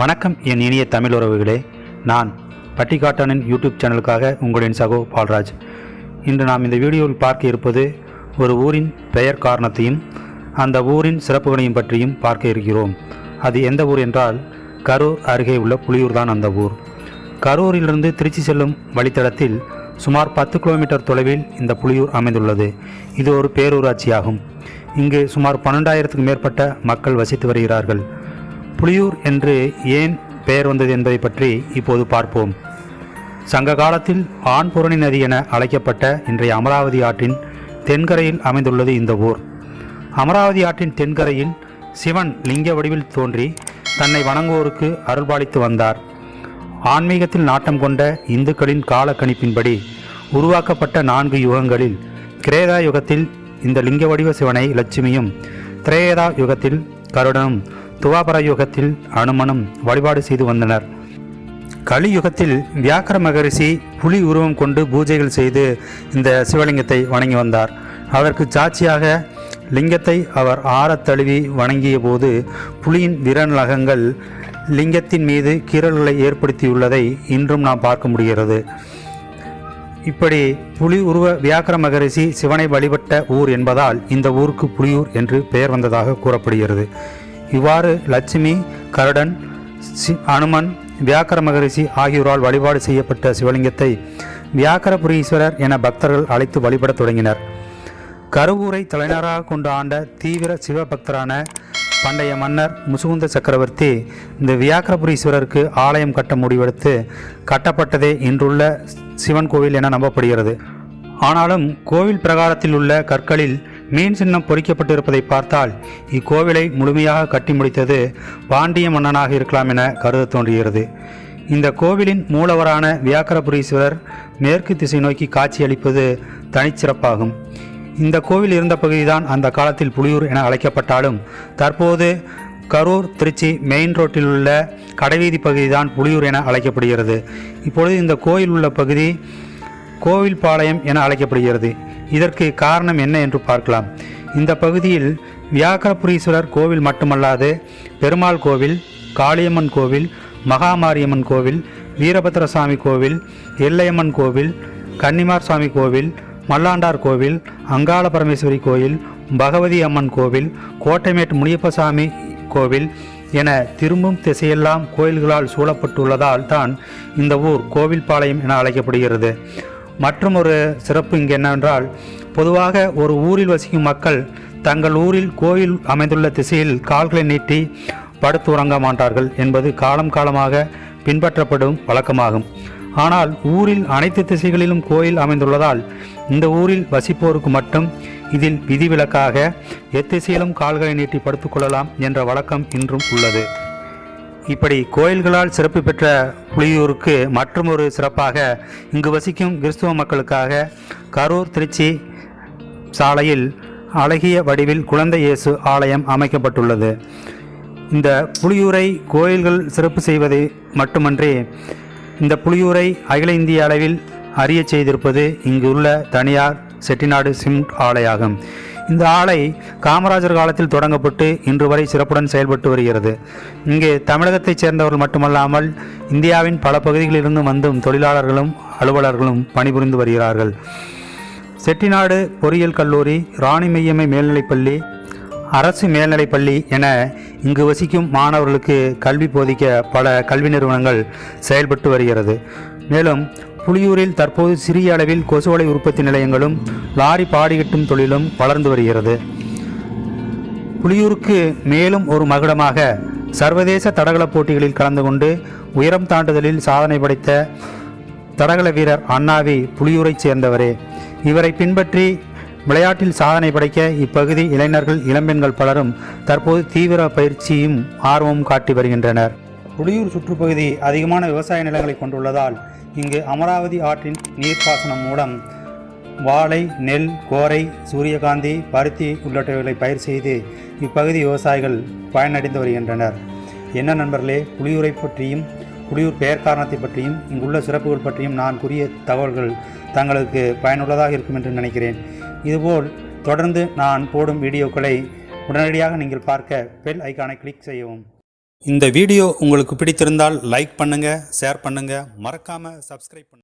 வணக்கம் என் இனிய தமிழ் உறவுகளே. நான் பட்டிக்காட்டனின் யூடியூப் சேனலுக்காக உங்களின் சகோ பால்ராஜ். இன்று நாம் இந்த வீடியோவில் பார்க்க இருப்பது ஒரு ஊரின் பெயர் காரணத்தையும் அந்த ஊரின் சிறப்புகளையும் பற்றியும் பார்க்க இருக்கிறோம். அது எந்த ஊர் என்றால் கரூர் அருகே உள்ள புலியூர் தான் அந்த ஊர். கரூரிலிருந்து திருச்சி செல்லும் வழித்தடத்தில் சுமார் பத்து கிலோமீட்டர் தொலைவில் இந்த புலியூர் அமைந்துள்ளது. இது ஒரு பேரூராட்சியாகும். இங்கு சுமார் பன்னெண்டாயிரத்துக்கும் மேற்பட்ட மக்கள் வசித்து வருகிறார்கள். புலியூர் என்று ஏன் பெயர் வந்தது என்பதை பற்றி இப்போது பார்ப்போம். சங்க காலத்தில் ஆண்புரணி நதி என அழைக்கப்பட்ட இன்றைய அமராவதி ஆற்றின் தென்கரையில் அமைந்துள்ளது இந்த ஊர். அமராவதி ஆற்றின் தென்கரையில் சிவன் லிங்க வடிவில் தோன்றி தன்னை வணங்குவோருக்கு அருள்பாலித்து வந்தார். ஆன்மீகத்தில் நாட்டம் கொண்ட இந்துக்களின் கால கணிப்பின்படி உருவாக்கப்பட்ட நான்கு யுகங்களில் கிரேதா யுகத்தில் இந்த லிங்க வடிவ சிவனை லட்சுமியும் திரேதா யுகத்தில் கருடனும் துவாபர யுகத்தில் அனுமனும் வழிபாடு செய்து வந்தனர். கலியுகத்தில் வியாக்கர மகரிஷி புலி உருவம் கொண்டு பூஜைகள் செய்து இந்த சிவலிங்கத்தை வணங்கி வந்தார். அதற்கு சாட்சியாக லிங்கத்தை அவர் ஆறத் தழுவி வணங்கிய போது புலியின் விரநலகங்கள் லிங்கத்தின் மீது கீறல்களை ஏற்படுத்தியுள்ளதை இன்றும் நாம் பார்க்க முடிகிறது. இப்படி புலி உருவ வியாக்கர மகரிஷி சிவனை வழிபட்ட ஊர் என்பதால் இந்த ஊருக்கு புலியூர் என்று பெயர் வந்ததாக கூறப்படுகிறது. இவ்வாறு லட்சுமி கருடன் அனுமன் வியாக்கர மகரிஷி ஆகியோரால் வழிபாடு செய்யப்பட்ட சிவலிங்கத்தை வியாக்கரபுரீஸ்வரர் என பக்தர்கள் அழைத்து வழிபடத் தொடங்கினர். கருவூரை தலைநகராக கொண்டு ஆண்ட தீவிர சிவபக்தரான பண்டைய மன்னர் முசுகுந்த சக்கரவர்த்தி இந்த வியாக்கரபுரீஸ்வரருக்கு ஆலயம் கட்ட முடிவெடுத்து கட்டப்பட்டதே இன்றுள்ள சிவன் கோவில் என நம்பப்படுகிறது. ஆனாலும் கோவில் பிரகாரத்தில் உள்ள கற்களில் மீன் சின்னம் பொறிக்கப்பட்டிருப்பதை பார்த்தால் இக்கோவிலை முழுமையாக கட்டி முடித்தது பாண்டிய மன்னனாக இருக்கலாம் என கருத தோன்றுகிறது. இந்த கோவிலின் மூலவரான வியாக்கரபுரீஸ்வரர் மேற்கு திசை நோக்கி காட்சியளிப்பது தனிச்சிறப்பாகும். இந்த கோவில் இருந்த பகுதிதான் அந்த காலத்தில் புலியூர் என அழைக்கப்பட்டாலும் தற்போது கரூர் திருச்சி மெயின் ரோட்டில் உள்ள கடைவீதி பகுதிதான் புலியூர் என அழைக்கப்படுகிறது. இப்பொழுது இந்த கோயில் உள்ள பகுதி கோவில் பாளையம் என அழைக்கப்படுகிறது. இதற்கு காரணம் என்ன என்று பார்க்கலாம். இந்த பகுதியில் வியாகரபுரீஸ்வரர் கோவில் மட்டுமல்லாது பெருமாள் கோவில் காளியம்மன் கோவில் மகாமாரியம்மன் கோவில் வீரபத்ரசாமி கோவில் எல்லையம்மன் கோவில் கன்னிமார் சாமி கோவில் மல்லாண்டார் கோவில் அங்காள பரமேஸ்வரி கோயில் பகவதி அம்மன் கோவில் கோட்டைமேட் முனியப்பசாமி கோவில் என திரும்பும் திசையெல்லாம் கோயில்களால் சூழப்பட்டுள்ளதால் தான் இந்த ஊர் கோவில்பாளையம் என அழைக்கப்படுகிறது. மற்றும் ஒரு சிறப்பு இங்கே என்னவென்றால் பொதுவாக ஒரு ஊரில் வசிக்கும் மக்கள் தங்கள் ஊரில் கோயில் அமைந்துள்ள திசையில் கால்களை நீட்டி படுத்து உறங்க மாட்டார்கள் என்பது காலம் காலமாக பின்பற்றப்படும் வழக்கமாகும். ஆனால் ஊரில் அனைத்து திசைகளிலும் கோயில் அமைந்துள்ளதால் இந்த ஊரில் வசிப்போருக்கு மட்டும் இதில் விதிவிலக்காக எத்திசையிலும் கால்களை நீட்டி படுத்துக்கொள்ளலாம் என்ற வழக்கம் இன்றும் உள்ளது. இப்படி கோயில்களால் சிறப்பு பெற்ற புலியூருக்கு மற்றும் ஒரு சிறப்பாக இங்கு வசிக்கும் கிறிஸ்துவ மக்களுக்காக கரூர் திருச்சி சாலையில் அழகிய வடிவில் குழந்தை இயேசு ஆலயம் அமைக்கப்பட்டுள்ளது. இந்த புலியூரை கோயில்கள் சிறப்பு செய்வது மட்டுமன்றி இந்த புலியூரை அகில இந்திய அளவில் அறிய செய்திருப்பது இங்கு உள்ள தனியார் செட்டிநாடு சிமெண்ட் ஆலையாகும். இந்த ஆலை காமராஜர் காலத்தில் தொடங்கப்பட்டு இன்று வரை சிறப்புடன் செயல்பட்டு வருகிறது. இங்கே தமிழகத்தைச் சேர்ந்தவர்கள் மட்டுமல்லாமல் இந்தியாவின் பல பகுதிகளிலிருந்து வந்தும் தொழிலாளர்களும் அலுவலர்களும் பணிபுரிந்து வருகிறார்கள். செட்டிநாடு பொறியியல் கல்லூரி ராணி மெய்யம்மை மேல்நிலைப்பள்ளி அரசு மேல்நிலைப்பள்ளி என இங்கு வசிக்கும் மாணவர்களுக்கு கல்வி போதிக்க பல கல்வி நிறுவனங்கள் செயல்பட்டு வருகிறது. மேலும் புலியூரில் தற்போது சிறிய அளவில் கொசுவலை உற்பத்தி நிலையங்களும் லாரி பாடிகட்டும் தொழிலும் வளர்ந்து வருகிறது. புலியூருக்கு மேலும் ஒரு மகுடமாக சர்வதேச தடகள போட்டிகளில் கலந்து கொண்டு உயரம் தாண்டுதலில் சாதனை படைத்த தடகள வீரர் அண்ணாவி புலியூரைச் சேர்ந்தவரே. இவரை பின்பற்றி விளையாட்டில் சாதனை படைக்க இப்பகுதி இளைஞர்கள் இளம்பெண்கள் பலரும் தற்போது தீவிர பயிற்சியும் ஆர்வமும் காட்டி வருகின்றனர். புலியூர் சுற்றுப்பகுதி அதிகமான விவசாய நிலங்களை கொண்டுள்ளதால் இங்கு அமராவதி ஆற்றின் நீர்ப்பாசனம் மூலம் வாழை நெல் கோரை சூரியகாந்தி பருத்தி உள்ளிட்டவைகளை பயிர் செய்து இப்பகுதி விவசாயிகள் பயனடைந்து வருகின்றனர். என்ன நண்பர்களே புலியூரை பற்றியும் புலியூர் பெயர் காரணத்தை பற்றியும் இங்குள்ள சிறப்புகள் பற்றியும் நான் கூறிய தகவல்கள் தங்களுக்கு பயனுள்ளதாக இருக்கும் என்று நினைக்கிறேன். இதுபோல் தொடர்ந்து நான் போடும் வீடியோக்களை உடனடியாக நீங்கள் பார்க்க பெல் ஐக்கானை கிளிக் செய்யவும். இந்த வீடியோ உங்களுக்கு பிடித்திருந்தால் லைக் பண்ணுங்கள் ஷேர் பண்ணுங்கள் மறக்காமல் சப்ஸ்கிரைப் பண்ணுங்கள்